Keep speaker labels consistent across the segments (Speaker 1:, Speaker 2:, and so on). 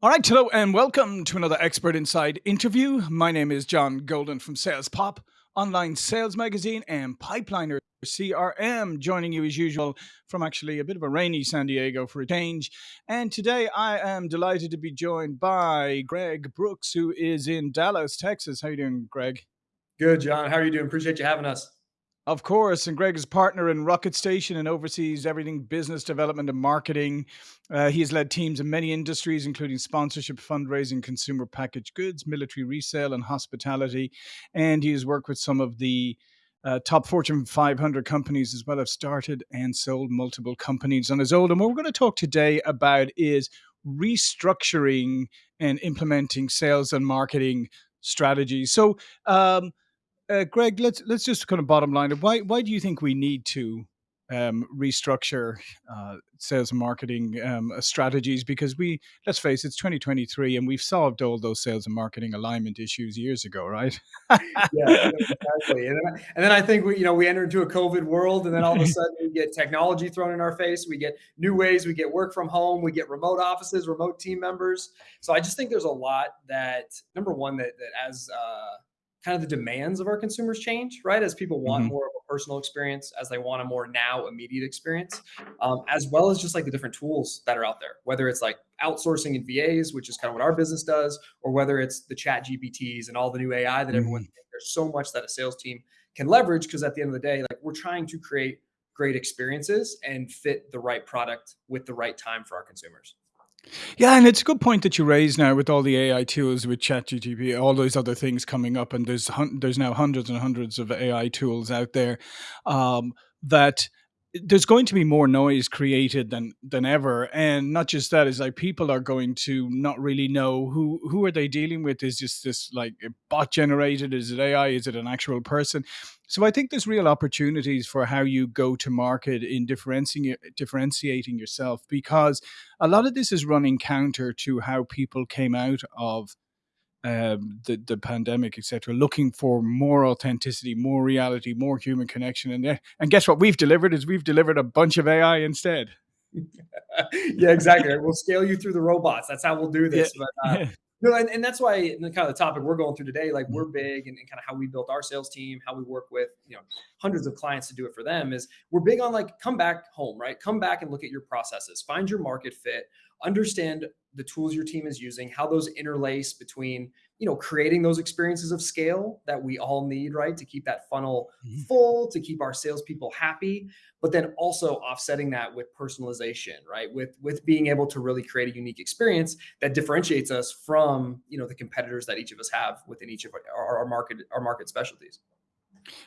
Speaker 1: All right, hello and welcome to another Expert Inside interview. My name is John Golden from Sales Pop, online sales magazine, and Pipeliner CRM, joining you as usual from actually a bit of a rainy San Diego for a change. And today I am delighted to be joined by Greg Brooks, who is in Dallas, Texas. How you doing, Greg?
Speaker 2: Good, John. How are you doing? Appreciate you having us.
Speaker 1: Of course, and Greg is partner in Rocket Station and oversees everything business development and marketing. Uh, he has led teams in many industries, including sponsorship, fundraising, consumer packaged goods, military resale, and hospitality. And he has worked with some of the uh, top Fortune 500 companies as well. Have started and sold multiple companies on his own. And what we're going to talk today about is restructuring and implementing sales and marketing strategies. So, um, uh, Greg, let's let's just kind of bottom line it. Why why do you think we need to um, restructure uh, sales and marketing um, uh, strategies? Because we let's face it, it's 2023, and we've solved all those sales and marketing alignment issues years ago, right?
Speaker 2: yeah, exactly. And then, I, and then I think we you know we enter into a COVID world, and then all of a sudden we get technology thrown in our face. We get new ways. We get work from home. We get remote offices, remote team members. So I just think there's a lot that number one that that as uh, kind of the demands of our consumers change, right? As people want mm-hmm. more of a personal experience, as they want a more now immediate experience, um, as well as just like the different tools that are out there, whether it's like outsourcing and VAs, which is kind of what our business does, or whether it's the ChatGPTs and all the new AI that mm-hmm. everyone, there's so much that a sales team can leverage because at the end of the day, like we're trying to create great experiences and fit the right product with the right time for our consumers.
Speaker 1: Yeah, and it's a good point that you raise now with all the AI tools with ChatGPT, all those other things coming up, and there's there's now hundreds and hundreds of AI tools out there um, that there's going to be more noise created than than ever and not just that is like people are going to not really know who who are they dealing with. Is just this like bot generated? Is it ai is it an actual person? So i think there's real opportunities for how you go to market in differentiating differentiating yourself because a lot of this is running counter to how people came out of um, the the pandemic, etc., looking for more authenticity, more reality, more human connection, and and guess what we've delivered is we've delivered a bunch of AI instead.
Speaker 2: yeah, exactly. We'll scale you through the robots. That's how we'll do this. Yeah. But uh, no, and, and that's why the kind of the topic we're going through today, like we're big and, and, kind of how we built our sales team, how we work with, you know, hundreds of clients to do it for them is we're big on like come back home, right? Come back and look at your processes, find your market fit, understand the tools your team is using, how those interlace between, you know, creating those experiences of scale that we all need, right? To keep that funnel mm-hmm. full, to keep our salespeople happy, but then also offsetting that with personalization, right? With with being able to really create a unique experience that differentiates us from, you know, the competitors that each of us have within each of our, our market, our market specialties.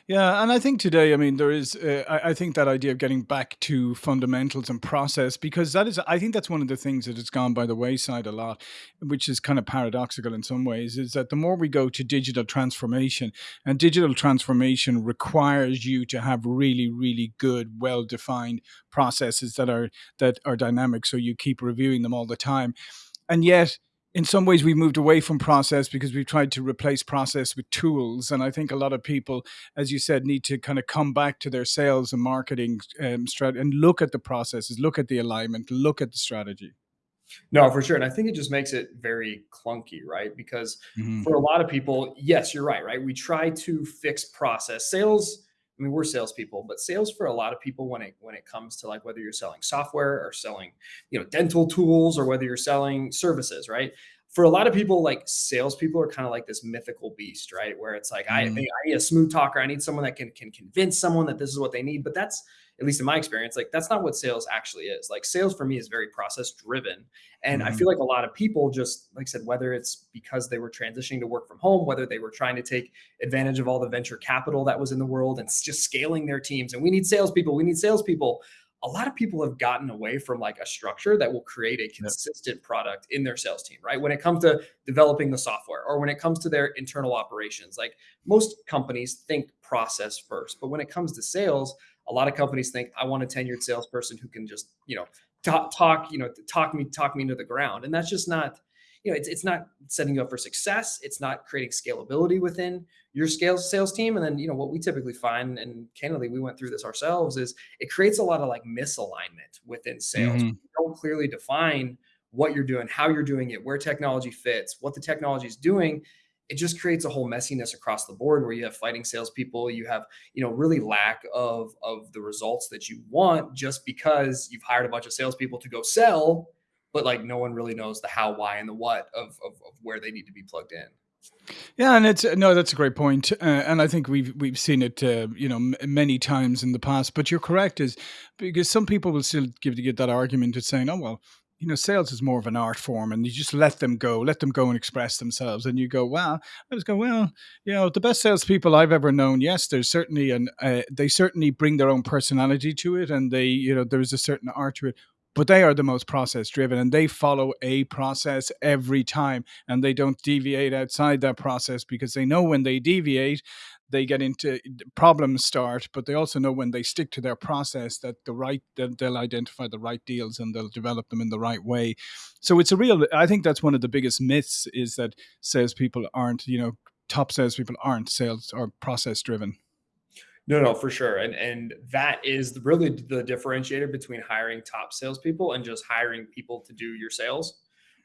Speaker 1: Yeah, and I think today, I mean, there is, uh, I, I think that idea of getting back to fundamentals and process, because that is, I think that's one of the things that has gone by the wayside a lot, which is kind of paradoxical in some ways, is that the more we go to digital transformation, and digital transformation requires you to have really, really good, well defined processes that are that are dynamic, so you keep reviewing them all the time, and yet in some ways we've moved away from process because we've tried to replace process with tools and i think a lot of people as you said need to kind of come back to their sales and marketing um, strategy and look at the processes look at the alignment look at the strategy
Speaker 2: no, for sure. And I think it just makes it very clunky, right? Because mm-hmm. for a lot of people, yes, you're right, right? We try to fix process. Sales, I mean, we're salespeople, but sales for a lot of people when it when it comes to like whether you're selling software or selling, you know, dental tools or whether you're selling services, right? For a lot of people, like salespeople are kind of like this mythical beast, right? Where it's like, mm. I, I need a smooth talker. I need someone that can can convince someone that this is what they need. But that's at least in my experience, like that's not what sales actually is. Like sales for me is very process driven. And mm-hmm. I feel like a lot of people just, like I said, whether it's because they were transitioning to work from home, whether they were trying to take advantage of all the venture capital that was in the world and just scaling their teams. And we need salespeople, we need salespeople. A lot of people have gotten away from like a structure that will create a consistent yep. product in their sales team, right? When it comes to developing the software or when it comes to their internal operations, like most companies think process first. But when it comes to sales, a lot of companies think I want a tenured salesperson who can just, you know, talk, talk, you know, talk me, talk me into the ground. And that's just not, you know, it's, it's not setting you up for success. It's not creating scalability within your scale sales team. And then, you know, what we typically find, and candidly, we went through this ourselves, is it creates a lot of like misalignment within sales. Mm-hmm. don't clearly define what you're doing, how you're doing it, where technology fits, what the technology is doing, it just creates a whole messiness across the board where you have fighting salespeople, you have, you know, really lack of of the results that you want just because you've hired a bunch of salespeople to go sell, but like no one really knows the how, why, and the what of of, of where they need to be plugged in.
Speaker 1: Yeah, and it's no, that's a great point, uh, and I think we've we've seen it, uh, you know, m- many times in the past. But you're correct, is because some people will still give to get that argument of saying, "Oh well, you know, sales is more of an art form, and you just let them go, let them go and express themselves." And you go, "Well," I was going, "Well, you know, the best salespeople I've ever known, yes, there's certainly an uh, they certainly bring their own personality to it, and they, you know, there's a certain art to it." but they are the most process driven and they follow a process every time and they don't deviate outside that process because they know when they deviate they get into problems start but they also know when they stick to their process that the right that they'll identify the right deals and they'll develop them in the right way so it's a real i think that's one of the biggest myths is that salespeople aren't you know top salespeople aren't sales or process driven
Speaker 2: no, no, for sure. And and that is really the differentiator between hiring top salespeople and just hiring people to do your sales.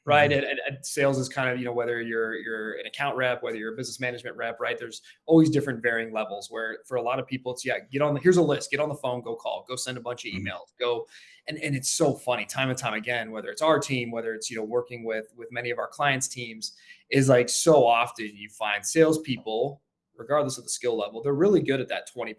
Speaker 2: Right. Mm-hmm. And, and, sales is kind of, you know, whether you're you're an account rep, whether you're a business management rep, right? There's always different varying levels where for a lot of people, it's yeah, get on the here's a list, get on the phone, go call, go send a bunch of mm-hmm. emails, go and, and it's so funny time and time again, whether it's our team, whether it's, you know, working with with many of our clients' teams, is like so often you find salespeople regardless of the skill level, they're really good at that 20%,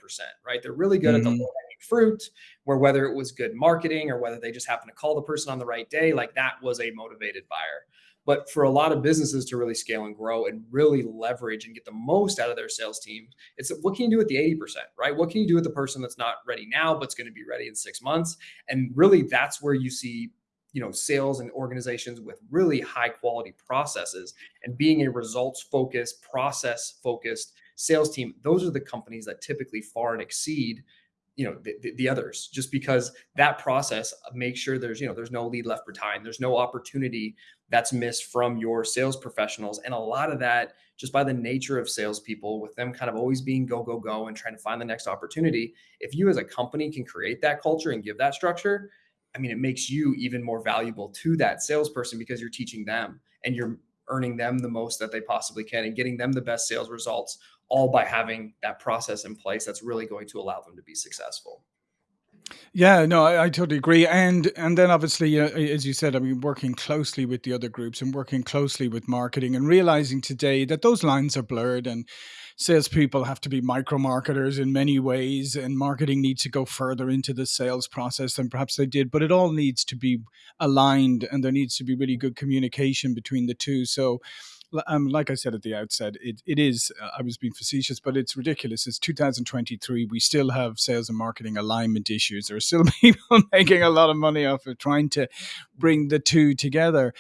Speaker 2: right? They're really good mm-hmm. at the mm-hmm. Fruit, where whether it was good marketing or whether they just happened to call the person on the right day, like that was a motivated buyer. But for a lot of businesses to really scale and grow and really leverage and get the most out of their sales team, it's what can you do with the 80%, right? What can you do with the person that's not ready now, but's going to be ready in six months? And really, that's where you see you know sales and organizations with really high quality processes and being a results focused process focused sales team, those are the companies that typically far and exceed you know the, the, others just because that process makes sure there's you know there's no lead left behind. There's no opportunity that's missed from your sales professionals. And a lot of that just by the nature of salespeople with them kind of always being go go go and trying to find the next opportunity if you as a company can create that culture and give that structure i mean it makes you even more valuable to that salesperson because you're teaching them and you're earning them the most that they possibly can and getting them the best sales results all by having that process in place that's really going to allow them to be successful.
Speaker 1: Yeah, no, I, I totally agree, and and then obviously, uh, as you said, I mean, working closely with the other groups and working closely with marketing, and realizing today that those lines are blurred, and salespeople have to be micro marketers in many ways, and marketing needs to go further into the sales process than perhaps they did. But it all needs to be aligned, and there needs to be really good communication between the two. So um, like I said at the outset, it, it is, uh, I was being facetious, but it's ridiculous. It's 2023. We still have sales and marketing alignment issues. There are still people making a lot of money off of trying to bring the two together.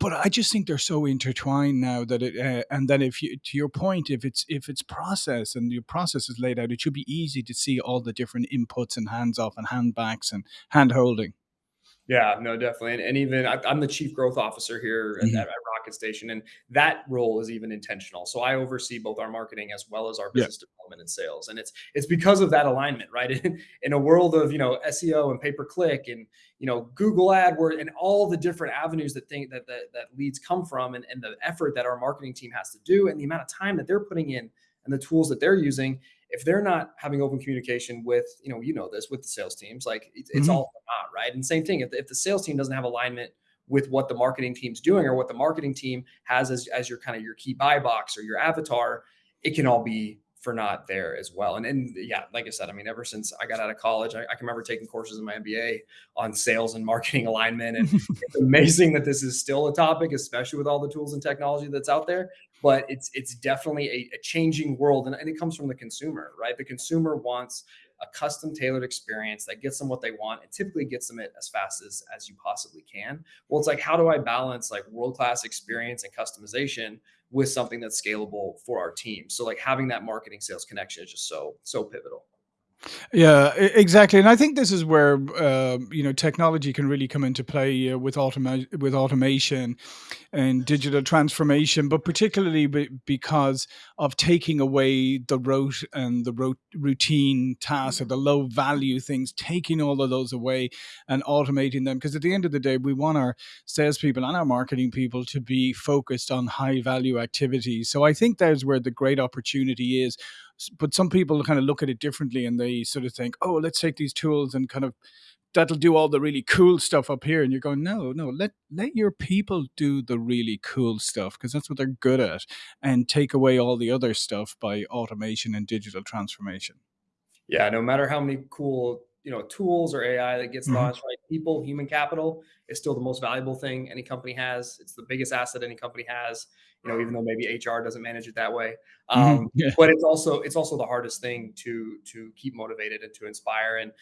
Speaker 1: But I just think they're so intertwined now that it, uh, and then if you, to your point, if it's if it's process and your process is laid out, it should be easy to see all the different inputs and hands off and handbacks and hand holding.
Speaker 2: Yeah, no, definitely. And, and even I, am the chief growth officer here mm-hmm. at, at, Rocket Station, and that role is even intentional. So I oversee both our marketing as well as our business yeah. development and sales. And it's it's because of that alignment, right? In, in a world of you know SEO and pay per click and you know Google AdWords and all the different avenues that think that, that that leads come from, and, and the effort that our marketing team has to do, and the amount of time that they're putting in, and the tools that they're using, if they're not having open communication with, you know, you know this with the sales teams, like it's, it's mm-hmm. all not right. And same thing, if the, if the sales team doesn't have alignment with what the marketing team's doing or what the marketing team has as, as your kind of your key buy box or your avatar, it can all be for not there as well. And, and yeah, like I said, I mean, ever since I got out of college, I, I can remember taking courses in my MBA on sales and marketing alignment. And it's amazing that this is still a topic, especially with all the tools and technology that's out there. But it's it's definitely a, a changing world, and, and it comes from the consumer, right? The consumer wants a custom tailored experience that gets them what they want and typically gets them it as fast as as you possibly can well it's like how do i balance like world class experience and customization with something that's scalable for our team. So like having that marketing sales connection is just so so pivotal.
Speaker 1: Yeah, exactly, and I think this is where, uh, you know, technology can really come into play, uh, with automa with automation and digital transformation, but particularly be because of taking away the rote and the rote routine tasks or the low value things, taking all of those away and automating them. Because at the end of the day, we want our salespeople and our marketing people to be focused on high value activities. So I think that's where the great opportunity is. But some people kind of look at it differently and they sort of think, oh, let's take these tools and kind of that'll do all the really cool stuff up here and you're going no no let let your people do the really cool stuff because that's what they're good at and take away all the other stuff by automation and digital transformation
Speaker 2: Yeah, no matter how many cool, you know, tools or AI that gets
Speaker 1: hmm
Speaker 2: launched, right? People, human capital is still the most valuable thing any company has. It's the biggest asset any company has, you know, even though maybe HR doesn't manage it that way.
Speaker 1: hmm
Speaker 2: Um,
Speaker 1: yeah
Speaker 2: but it's also it's also the hardest thing to to keep motivated and to inspire. And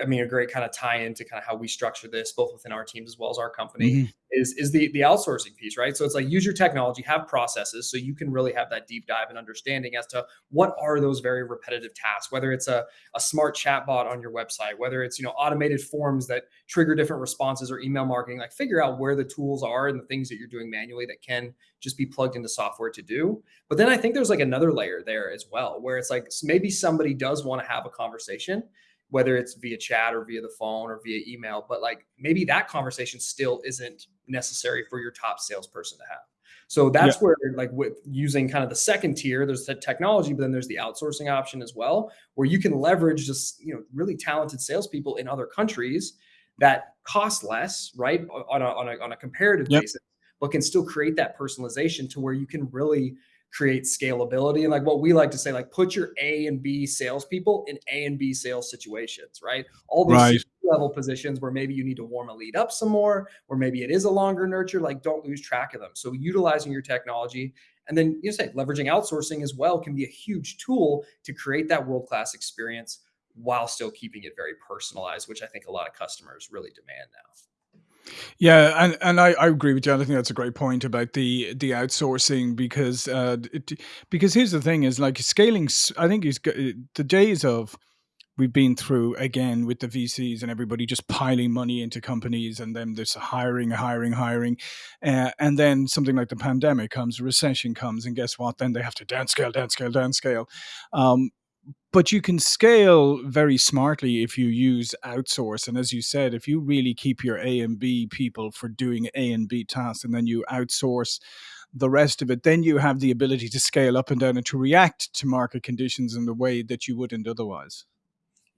Speaker 2: I mean, a great kind of tie into kind of how we structure this, both within our teams as well as our company,
Speaker 1: hmm
Speaker 2: is is the the outsourcing piece, right? So it's like use your technology, have processes, so you can really have that deep dive and understanding as to what are those very repetitive tasks, whether it's a, a smart chatbot on your website, whether it's you know automated forms that trigger different responses or email marketing, like figure out where the tools are and the things that you're doing manually that can just be plugged into software to do. But then I think there's like another layer there as well, where it's like maybe somebody does want to have a conversation whether it's via chat or via the phone or via email, but like maybe that conversation still isn't necessary for your top salesperson to have. So
Speaker 1: yeah
Speaker 2: that's where, like, with using kind of the second tier, there's the technology, but then there's the outsourcing option as well, where you can leverage just you know really talented salespeople in other countries that cost less, right, on a on a, on a comparative
Speaker 1: yep
Speaker 2: basis, but can still create that personalization to where you can really create scalability. And like what we like to say like put your a and b salespeople in a and b sales situations right? All those
Speaker 1: right.
Speaker 2: Level positions where maybe you need to warm a lead up some more or maybe it is a longer nurture like don't lose track of them. So utilizing your technology and then you say leveraging outsourcing as well can be a huge tool to create that world class experience while still keeping it very personalized which i think a lot of customers really demand now
Speaker 1: Yeah, and and I, I agree with you. I think that's a great point about the the outsourcing because uh, it, because here's the thing is like scaling. I think g- the days of we've been through again with the VCs and everybody just piling money into companies and then there's hiring, hiring, hiring, uh, and then something like the pandemic comes, recession comes, and guess what? Then they have to downscale, downscale, downscale. Um, but you can scale very smartly if you use outsource and as you said if you really keep your a and b people for doing a and b tasks and then you outsource the rest of it then you have the ability to scale up and down and to react to market conditions in the way that you wouldn't otherwise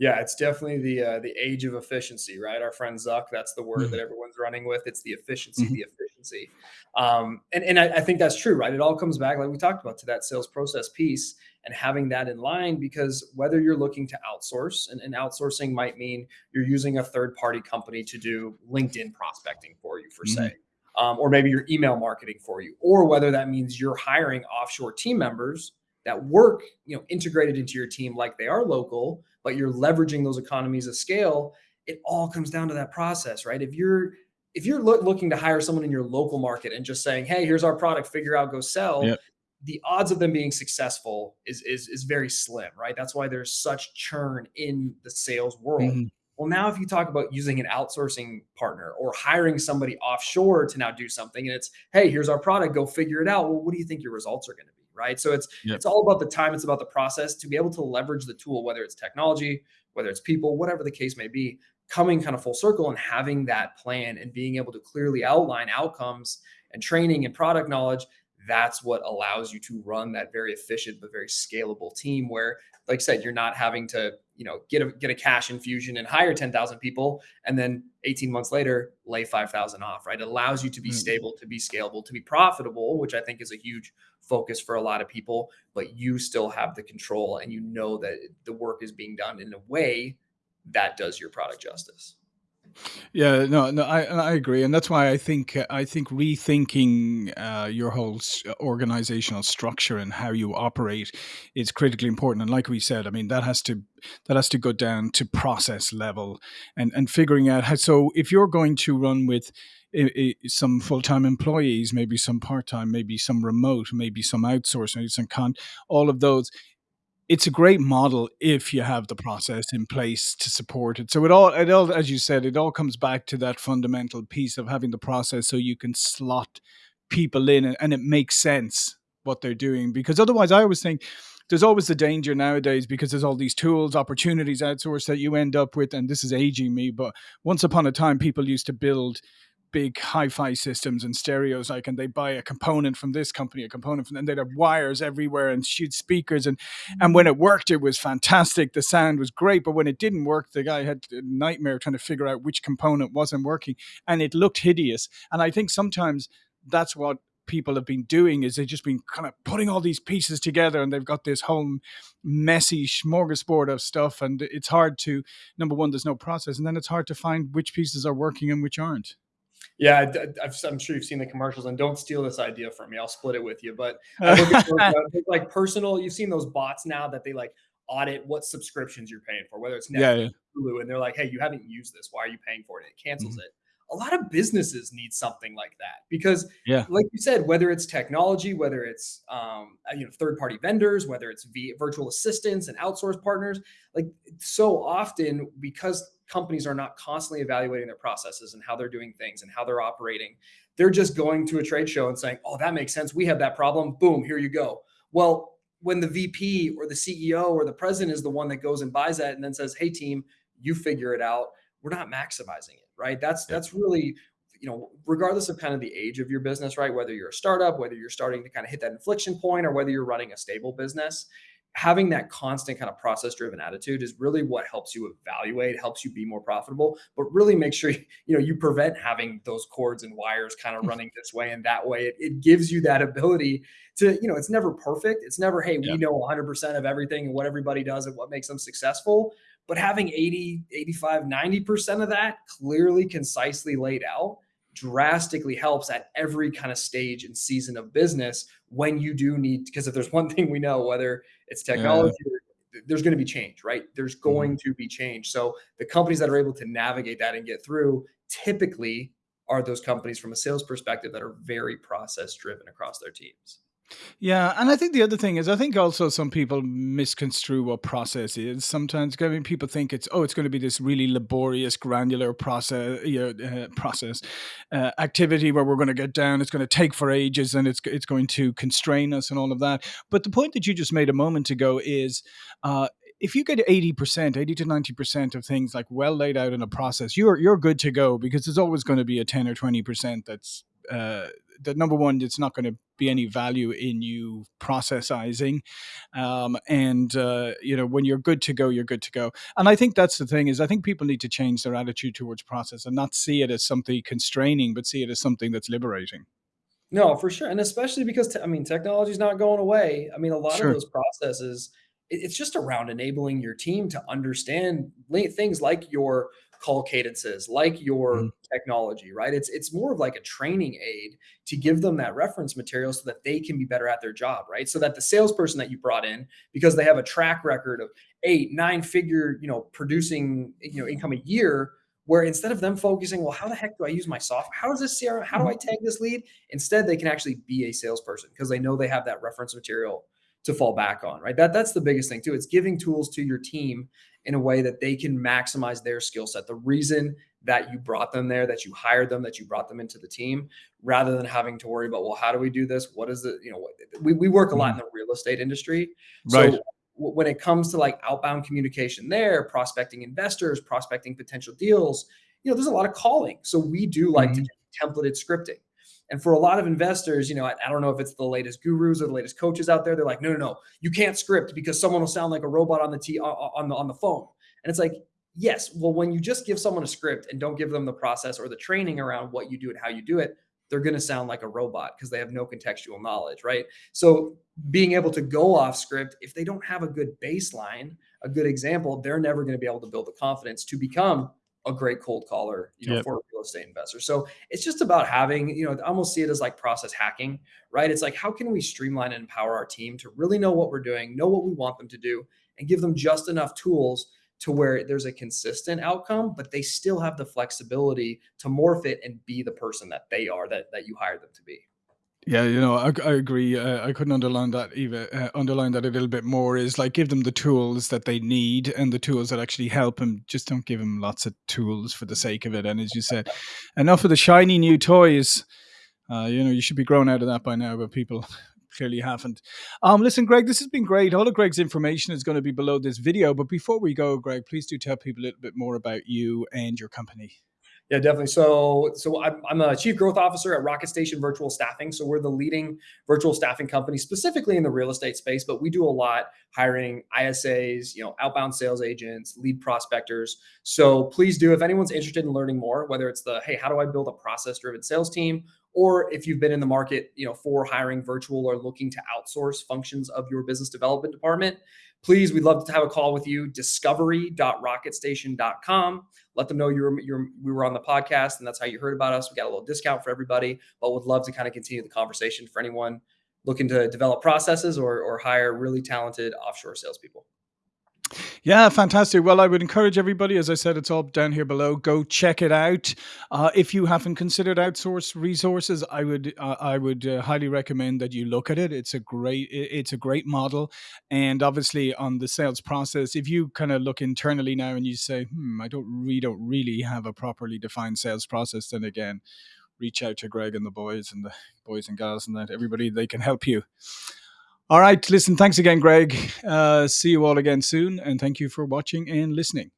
Speaker 2: Yeah, it's definitely the uh, the age of efficiency, right? Our friend Zuck, that's the word that
Speaker 1: Mhm,
Speaker 2: everyone's running with. It's the efficiency,
Speaker 1: mhm.
Speaker 2: the efficiency, um, and and I, I think that's true, right? It all comes back, like we talked about, to that sales process piece and having that in line. Because whether you're looking to outsource, and, and outsourcing might mean you're using a third party company to do LinkedIn prospecting for you, for say,
Speaker 1: Mhm.
Speaker 2: um, or maybe your email marketing for you, or whether that means you're hiring offshore team members that work, you know, integrated into your team like they are local but you're leveraging those economies of scale it all comes down to that process right if you're if you're loo- looking to hire someone in your local market and just saying hey here's our product figure out go sell
Speaker 1: Yep.
Speaker 2: the odds of them being successful is is is very slim right that's why there's such churn in the sales world
Speaker 1: Mhm.
Speaker 2: well now if you talk about using an outsourcing partner or hiring somebody offshore to now do something and it's hey here's our product go figure it out well what do you think your results are going to be right so it's
Speaker 1: Yep.
Speaker 2: it's all about the time, it's about the process to be able to leverage the tool, whether it's technology, whether it's people, whatever the case may be, coming kind of full circle and having that plan and being able to clearly outline outcomes and training and product knowledge. That's what allows you to run that very efficient but very scalable team where, like I said, you're not having to, you know, get a get a cash infusion and hire 10,000 people and then 18 months later lay 5,000 off, right? It allows you to be
Speaker 1: Mm.
Speaker 2: stable, to be scalable, to be profitable, which I think is a huge focus for a lot of people but you still have the control and you know that the work is being done in a way that does your product justice.
Speaker 1: Yeah, no, no, I I agree, and that's why I think I think rethinking uh, your whole organizational structure and how you operate is critically important. And like we said, I mean that has to that has to go down to process level and and figuring out how. So if you're going to run with i- i- some full-time employees, maybe some part-time, maybe some remote, maybe some outsourced, maybe some con, all of those it's a great model if you have the process in place to support it. So it all, it all, as you said, it all comes back to that fundamental piece of having the process so you can slot people in and, and it makes sense what they're doing. Because otherwise, I always think there's always the danger nowadays because there's all these tools, opportunities outsourced that you end up with, and this is aging me, but once upon a time, people used to build big hi-fi systems and stereos like and they buy a component from this company a component from and they'd have wires everywhere and shoot speakers and and when mm. it worked it was fantastic. The sound was great but when it didn't work the guy had a nightmare trying to figure out which component wasn't working and it looked hideous. And i think sometimes that's what people have been doing is they've just been kind of putting all these pieces together and they've got this whole messy smorgasbord of stuff and it's hard to number one there's no process and then it's hard to find which pieces are working and which aren't
Speaker 2: yeah, I, am sure you've seen the commercials, and don't steal this idea from me. I'll split it with you. But those, uh, like personal, you've seen those bots now that they like audit what subscriptions you're paying for, whether it's Netflix, yeah, yeah. Hulu, and they're like, "Hey, you haven't used this. Why are you paying for it?" It cancels mm-hmm. it. A lot of businesses need something like that because, yeah, like you said, whether it's technology, whether it's um, uh, you know third party vendors, whether it's virtual assistants and outsource partners, like so often because companies are not constantly evaluating their processes and how they're doing things and how they're operating. They're just going to a trade show and saying, "Oh, that makes sense. We have that problem. Boom, here you go." Well, when the VP or the CEO or the president is the one that goes and buys that and then says, "Hey team, you figure it out." We're not maximizing it, right? That's that's really you know, regardless of kind of the age of your business, right? Whether you're a startup, whether you're starting to kind of hit that inflection point, or whether you're running a stable business, having that constant kind of process driven attitude is really what helps you evaluate helps you be more profitable but really make sure you, know you prevent having those cords and wires kind of running this way and that way it, it gives you that ability to you know it's never perfect it's never hey yeah. we know 100% of everything and what everybody does and what makes them successful but having 80 85 90% of that clearly concisely laid out drastically helps at every kind of stage and season of business when you do need because if there's one thing we know whether it's technology yeah. there's going to be change right there's mm-hmm. going mm-hmm. to be change so the companies that are able to navigate that and get through typically are those companies from a sales perspective that are very process driven across their teams
Speaker 1: yeah, and I think the other thing is, I think also some people misconstrue what process is. Sometimes, I mean, people think it's oh, it's going to be this really laborious, granular process, you know, uh, process uh, activity where we're going to get down. It's going to take for ages, and it's it's going to constrain us and all of that. But the point that you just made a moment ago is. Uh, if you get 80%, 80 to 90% of things like well laid out in a process, you're you're good to go because there's always going to be a 10 or 20% that's uh, that number one, it's not going to be any value in you processizing, um, and uh, you know when you're good to go, you're good to go. And I think that's the thing is I think people need to change their attitude towards process and not see it as something constraining, but see it as something that's liberating.
Speaker 2: No, for sure, and especially because te- I mean technology is not going away. I mean a lot sure. of those processes it's just around enabling your team to understand things like your call cadences, like your mm-hmm. technology, right? It's it's more of like a training aid to give them that reference material so that they can be better at their job, right? So that the salesperson that you brought in, because they have a track record of eight, nine figure, you know, producing, you know, income a year, where instead of them focusing, well, how the heck do I use my software? How does this CRM? How do I mm-hmm. tag this lead? Instead, they can actually be a salesperson because they know they have that reference material to fall back on, right? That that's the biggest thing too. It's giving tools to your team in a way that they can maximize their skill set. The reason that you brought them there, that you hired them, that you brought them into the team, rather than having to worry about, well, how do we do this? What is it? You know, we, we work a lot in mm-hmm. the real estate industry. Right. So when it comes to like outbound communication there, prospecting investors, prospecting potential deals, you know, there's a lot of calling. So we do like mm-hmm. to do templated scripting. And for a lot of investors, you know, I, I, don't know if it's the latest gurus or the latest coaches out there. They're like, no, no, no, you can't script because someone will sound like a robot on the t on the on the phone. And it's like, yes, well, when you just give someone a script and don't give them the process or the training around what you do and how you do it, they're going to sound like a robot because they have no contextual knowledge, right? So being able to go off script, if they don't have a good baseline, a good example, they're never going to be able to build the confidence to become a great cold caller, you know, yep. for real estate investor. So it's just about having, you know, I almost see it as like process hacking, right? It's like, how can we streamline and empower our team to really know what we're doing, know what we want them to do, and give them just enough tools to where there's a consistent outcome, but they still have the flexibility to morph it and be the person that they are that, that you hired them to be.
Speaker 1: Yeah, you know, I, I agree. Uh, I couldn't underline that even uh, underline that a little bit more. Is like give them the tools that they need and the tools that actually help them. Just don't give them lots of tools for the sake of it. And as you said, enough of the shiny new toys. Uh, you know, you should be grown out of that by now, but people clearly haven't. Um, listen, Greg, this has been great. All of Greg's information is going to be below this video. But before we go, Greg, please do tell people a little bit more about you and your company.
Speaker 2: Yeah, definitely. So, so I'm, a chief growth officer at Rocket Station Virtual Staffing. So we're the leading virtual staffing company, specifically in the real estate space. But we do a lot hiring ISAs, you know, outbound sales agents, lead prospectors. So please do, if anyone's interested in learning more, whether it's the hey, how do I build a process-driven sales team, or if you've been in the market, you know, for hiring virtual or looking to outsource functions of your business development department, please, we'd love to have a call with you. Discovery.rocketstation.com. Let them know you're, you're we were on the podcast and that's how you heard about us. We got a little discount for everybody, but would love to kind of continue the conversation for anyone looking to develop processes or, or hire really talented offshore salespeople.
Speaker 1: Yeah, fantastic. Well, I would encourage everybody, as I said, it's all down here below. Go check it out. Uh, if you haven't considered outsource resources, I would uh, I would uh, highly recommend that you look at it. It's a great it's a great model, and obviously on the sales process, if you kind of look internally now and you say, hmm, I don't we don't really have a properly defined sales process, then again, reach out to Greg and the boys and the boys and girls and that everybody they can help you. All right. Listen, thanks again, Greg. Uh, see you all again soon. And thank you for watching and listening.